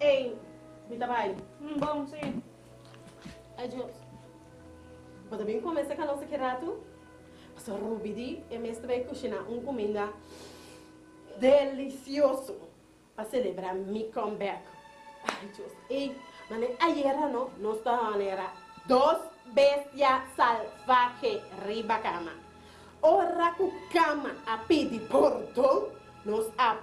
Ei, me trabalho. Hum, bom, sim. Adiós. Pode bem começar com a nossa querato? Pastor Rubidi, e mestre vai cozinhar uma comida delicioso para celebrar meu comeback. Ai, Deus. Ei, mas ayer não, nós era dos bestias salvajes riba cama. Ora cu cama a pedi portão, nos a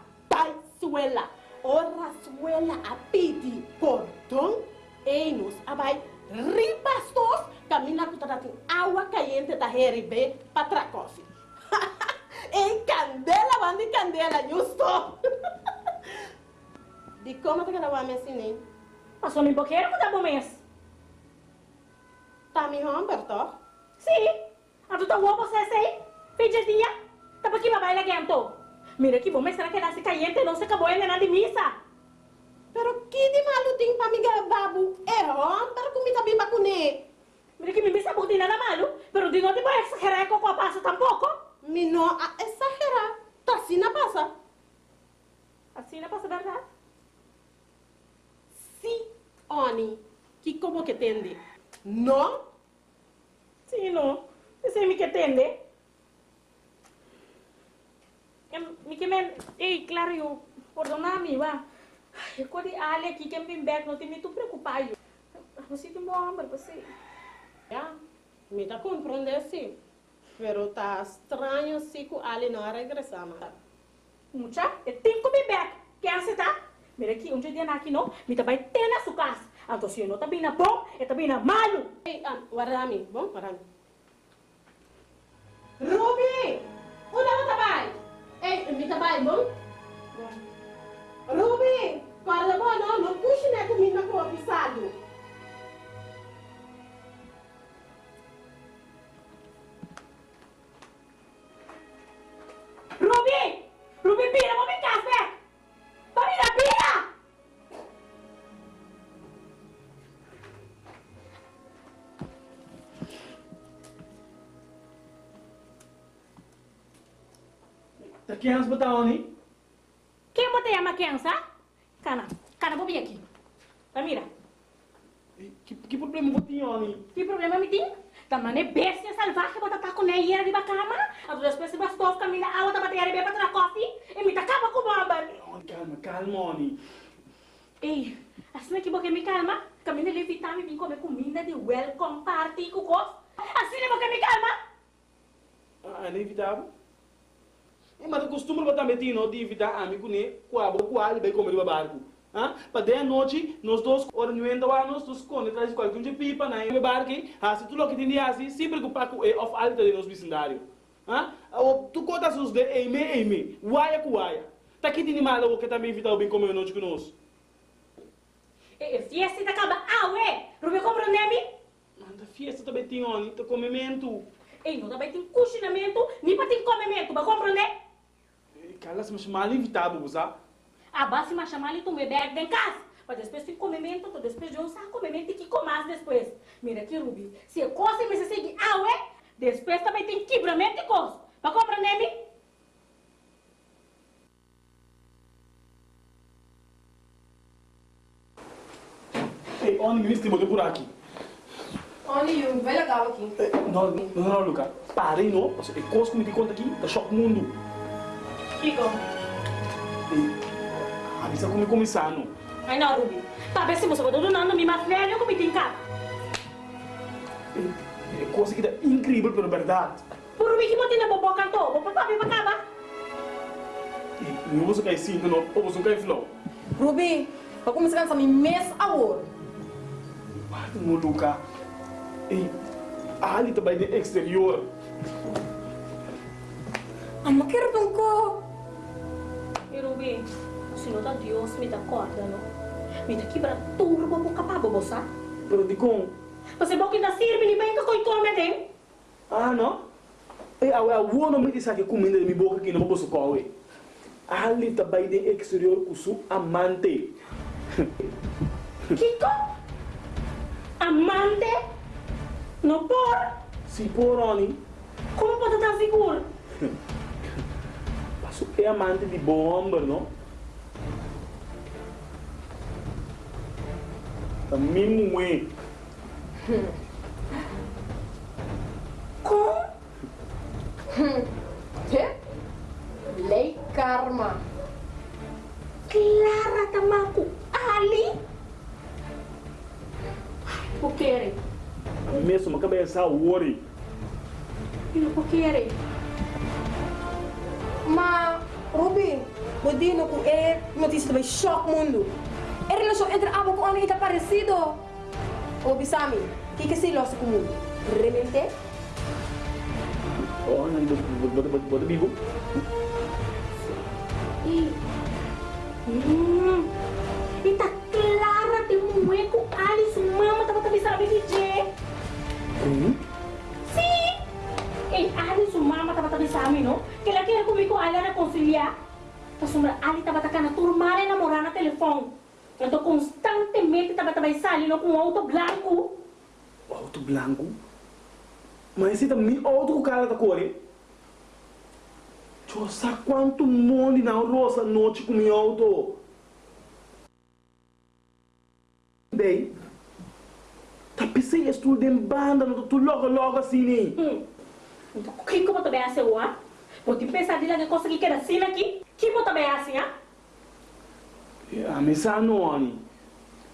suela. Ora suela a pedi portão, e nos abai ribastos, camina com toda água caliente da heribe para tracofe. em candela, bandi candela, justo. De como te gravava assim, Passou no boqueiro que dá bom mês. Tá me Humberto? Sim. A tu tá você sei? Fez dia. Tá para que babai lagi anto. Mira que bom mês será que nasce caliente não se acabou ainda de missa. Pero que de malo tem para me gravar? É Humberto comida bem bacune. Mira que me missa buti nada malo, pero de não te vai exagerar com a passa tampouco. Me não a exagerar. Tá assim na passa. Assim na passa verdade? Sim, Oni. Que como que tende? Não? Sim, não. Você me que tende? Me que men, ei, claro, eu, perdona-me, va. Eu quando ali aqui que me back, não tem me tu preocupado. Você tem bom hambre, você. Já, me tá compreendendo sim. Pero tá estranho se que ali não regressar, mas. Mucha, eu tenho que me back. Quer aceitar? Mira aqui, um dia aqui não, me tá vai ter na sua casa. Então, se eu não tá bem na bom, eu tá bem na malo. Ei, ah, guarda-me, bom, guarda-me. Ruby! Ei, Tá ans botar oni? Quem botei a maquiança? Cana, cana, vou vir aqui. Tá, mira. Que, que problema botinha oni? Que problema me tem? Tamane bestia salvaje bota tá com neia de bacama. A duas pessoas bastou camina a outra bateria bem para coffee e me tacava com bomba. Calma, calma oni. Ei, assim que boque me calma. Camina levitar me vim comer comida de welcome party com cos. Assim que boque me calma. Ah, é inevitável. E mas costuma botar metino de evitar amigo né, qual qual vai comer o barco. Ah, para de noite, nós dois ornamento lá, nós dois com atrás de qualquer de pipa na no barco, ah, se tu lo que tem assim, sempre que paco é of alta de nosso vecindário. Ah, tu conta os de eime eime, uaia com uaia. Tá aqui tem mal que também evitar o bem comer noite conosco. E fiesta acaba, ah, ué, Rubio compreende-me? Manda fiesta também tem tá comimento. Ei, não também tem cozinhamento, nem para tem comimento, vai compreender? Calas, mas mal evitável, sabe? A base me chamar ali tu me bebe em casa. Mas depois tem comimento, tu depois de um saco comimento e que comas depois. Mira aqui, Rubi, se a coisa me segue, ah, ué, depois também tem quebramento de coisa. Vai compreender-me? Ei, oni, me estima por aqui. Oni, um velho legal aqui. Não, não, não, Luca. Parei, não. É coisa que me conta aqui, tá choque mundo. Kiko. Avisa como começar, não. Ai, não, Rubi. Tá, vê se você vai donando me mais velho como tem cá. É coisa que é incrível, pela verdade. Por Rubi que bobo papi pra cá, E não vou cair cinco, não. Ou vou cair flow. Ruby, para começar a cantar mês a hora. Não, Luca. Ei, ali também de exterior. Ama quero tungko. E Rubi, se não dá Deus, me dá corda, não? Me dá quebra tudo, bobo capaz, bobo, sabe? Pero di com. Você que ainda sirve, nem bem que coi come, tem? Ah, não? Ei, a não me disse que comida de minha boca aqui não posso comer. Ali também de exterior com seu amante. Kiko? Amante? Não por? Se por oni, Como pode estar seguro? é amante de bom homem, não? Mesmo é. Com? Que? Lei karma. Clara tamaku. Ali? O que é? Mesmo uma cabeça worry. O que é? Ma, Ruby, Bodino com é notícia também choque mundo. É relação entre abo com Ana está parecido. Ô, Bisami, o que que se losa com o mundo? Realmente? Oh, não, bota, bota, bota, bibo. E... Hum... E tá clara de mulher com Alice, mama, tava também sabe DJ. Hum? Sim! E Alice, mama, tava também sabe, não? Que ela quer comigo, ela reconciliar. Tá sombra, Ali tava tacando turmar e namorar no telefone. Eu tô constantemente também saindo com um auto branco. Auto branco? Mas esse também outro cara da cor, hein? Nossa, quanto monte na roça noite com meu auto. Bem, tá pensei estudo em banda, não tô logo logo assim, né? Hum. Então, o que como também é seu, ah? Porque pensar de lá que consegui que era assim aqui? Que como também é assim, ah? A missa não, Ani.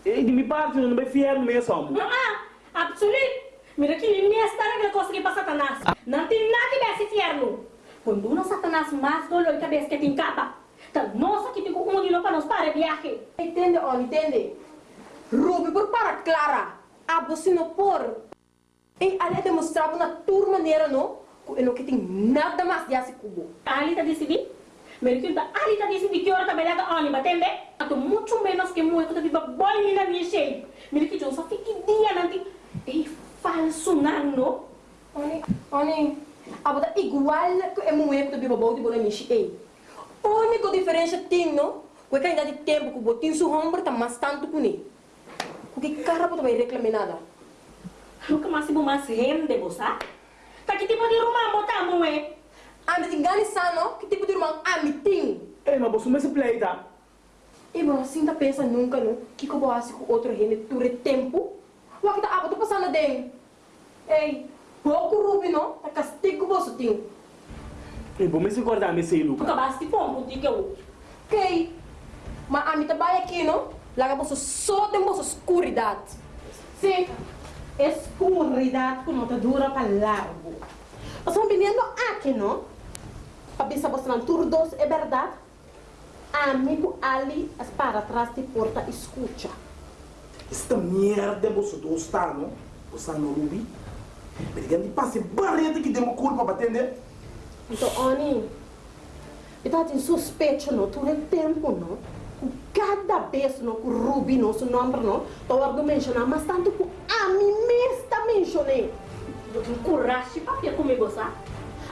E de minha parte, não vai fiel mesmo. Ah, absoluto. Mira que minha história que consegui para Satanás. Não tem nada desse inferno. Quando não Satanás mais dolor de cabeça que tem capa. Então, nossa, que tem um de para nós para viagem. Entende, Ona, entende? Ruby, por para Clara, abo se não por. E ali demonstrava na tua maneira, não? Que não que tem nada mais de assim cubo. Ali tá decidindo? Mira que hora também lá tá ônibus, entende? Ato muito menos que muito que viva boi na minha que eu só fique dia nanti. Ei, falso nano. Oni, Oni, abo tá igual que é muito viva bom de bola mishi. Ei, única diferença tem, não? Que ainda de tempo que o botinho su ombro tá mais tanto que nem. Porque cara pode vai reclamar nada. Nunca mais vou mais rende, você? Tá que tipo de rumah botar, moe? Anda de Ganisano, que tipo de irmão amitim. Ei, mas você me se play, tá? E bom, assim tá pensa nunca, não? Que que eu vou fazer com outro rende ture tempo? O que tá, ah, tô passando dentro. Ei, pouco rubi, não? Tá castigo você tem. Ei, vou me se guardar, me sei, Luca. mais te pompo, de que eu. Ok. Mas a mim trabalha aqui, não? Lá você só tem vossa escuridade. Sim, escuridade com nota dura para largo. Nós estamos vindo aqui, não? Para pensar você não tudo doce, é verdade? Amigo ali, para trás de porta, escuta. Esta merda você está, não? Você não rubi? Brigando de passe barreta que demos culpa para atender. Então, Oni, eu tenho suspeito, não? Todo o tempo, não? Cada vez, não? Com o Rubi, não? Seu nome, não? Estou a mencionar, mas tanto com a mim mesmo mencionei. Eu coragem para comigo, sabe?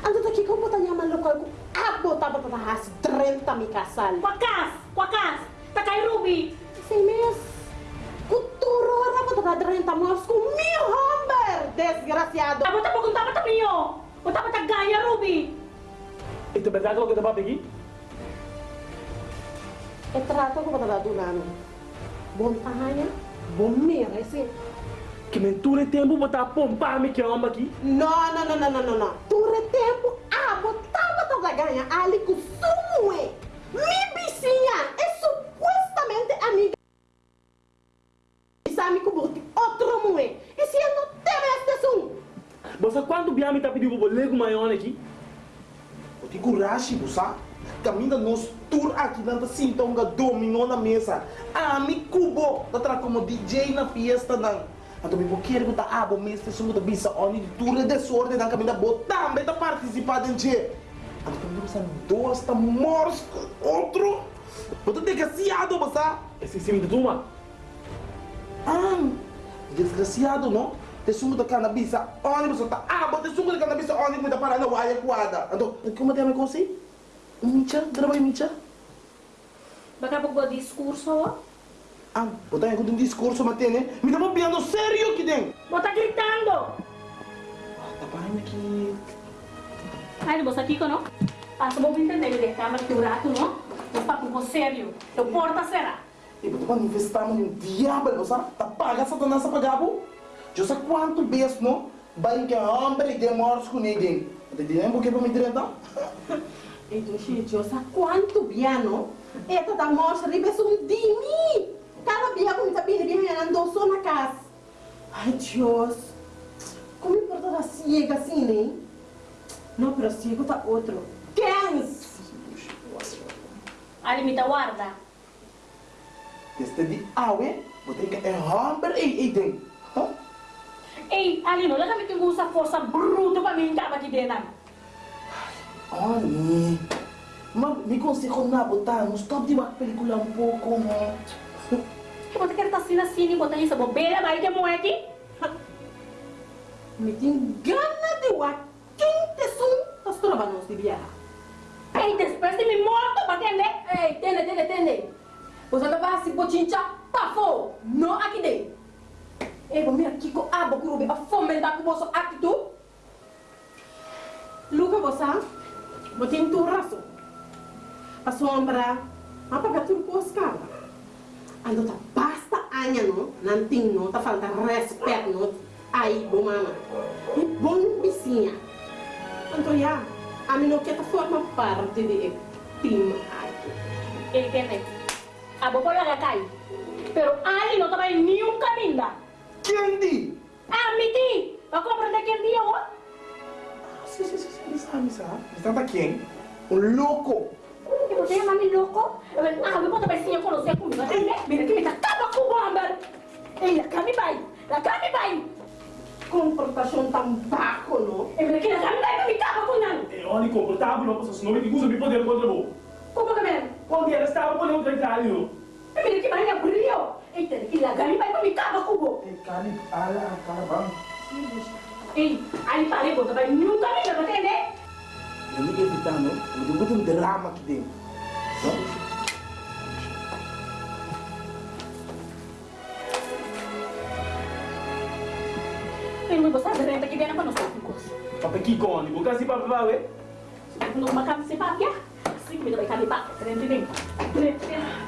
Ando daqui que eu vou chamar local com a botar para as 30 me casal. Com a casa, com a casa. Tá cai Ruby. Sei mesmo. Cultura, eu vou dar 30 moços com mil homens, desgraciado. Tá bota pouco, tá bota minho. O tá bota ganha Ruby. E tu verdade o que tá aqui? É trato que eu vou dar do nano. Bom tamanho, bom merece. Que mentura tempo botar pompa me que amba aqui? Não, não, não, não, não, não, não. Ture tempo, ah, botar botar ganha ali com sumue. Mi vizinha é supostamente amiga. Sabe que bote outro mue. E se eu não tenho este som? Você quando biami tá pedindo pro lego maior aqui? Eu te coragem, você? Caminha nos tour aqui, então que dominou na mesa. Ah, me cubo, tá como DJ na fiesta, não. Então, eu quero que tá abo, mas se sumo da bisa, oni de tour de sorte, não caminha botar, também tá participando em che. Então, eu são dois, tá mortos, outro. Tem desgraciado, você? Esse sim de turma? Ah, desgraciado, não? Te sumo da cannabis, você tá abo, te sumo da cannabis, me da para na waia quadra. Então, como tem a me assim? Micha, trabalho Micha. Baka pag discurso. Ah, botar em um discurso, matene. Me dá piano sério aqui dentro. Bota gritando. Tá parando aqui. Ai, você aqui, não? Ah, só vou entender, ele câmera que o rato, não? Eu papo com sério. Eu porta será. E você manifestar um diabo, você tá paga Satanás a pagar, pô? Eu sei quanto vezes, não? Vai que homem de morte com ninguém. Você tem um que para me direita? Então, gente, eu sei quanto biano. Eta da morte ribe um dimi. Cada dia como tá bem, bem andando só na casa. Ai, Deus. Como importa da ciega assim, né? Não, pero ciego tá outro. Quens! Ali me tá guarda. Este de awe, você tem que homem e tem. Ei, ali não, deixa-me ter essa força bruta para mim entrar aqui dentro. Oni, mas me consigo na botar, não stop de uma película um pouco, não. E você quer estar assim assim, botar essa bobeira, vai que morre aqui? Me tem gana de wa quente som das trovanos de viajar. Ei, depois de me morto, para entender? Ei, tende, tende, tende. Você não vai se bochincha, pafo, não aqui dentro. Ei, vou mira aqui com a boca, rubi, a fomentar com você aqui tu. Tem tu razão. A sombra, a pagar tudo com os caras. Ando tá basta anha no, não tem no, tá falta respeito no. Aí, bom mama. E bom vizinha. Então, já, a não quer forma parte de time aqui. Ei, entende? A boca olha cai. Pero ali não tava em nenhum caminho. Quem di? Ah, me di! Vai compreender quem dia hoje? Sabe. Está tá quem? Um louco. E você é mami louco? Eu ah, eu vou também sim, eu conhecer comigo? Mira que me tá acaba com o bomba. Ei, a cami vai, a cami vai. Comportação tão baco, não? E mira que a cami vai, me acaba com não. E ogni comportabile, non posso, se non mi usa mi poter contro voi. Como que é? Quando era stavo con un trentaglio. E mira que vai abriu. Entende? Que a cami vai, me acaba com bomba. E cari, ala, carabang. Ei, aí parei, bota, vai nenhum caminho, entende? Eu nem evitando, eu tenho muito um drama aqui dentro. Pero me bosa renta que viene para nós ficos. Papa chi con, bu kasi papa va we. Não makan si Pak ya. Assim que me dá vai cair Pak. Renta nem. Renta. No!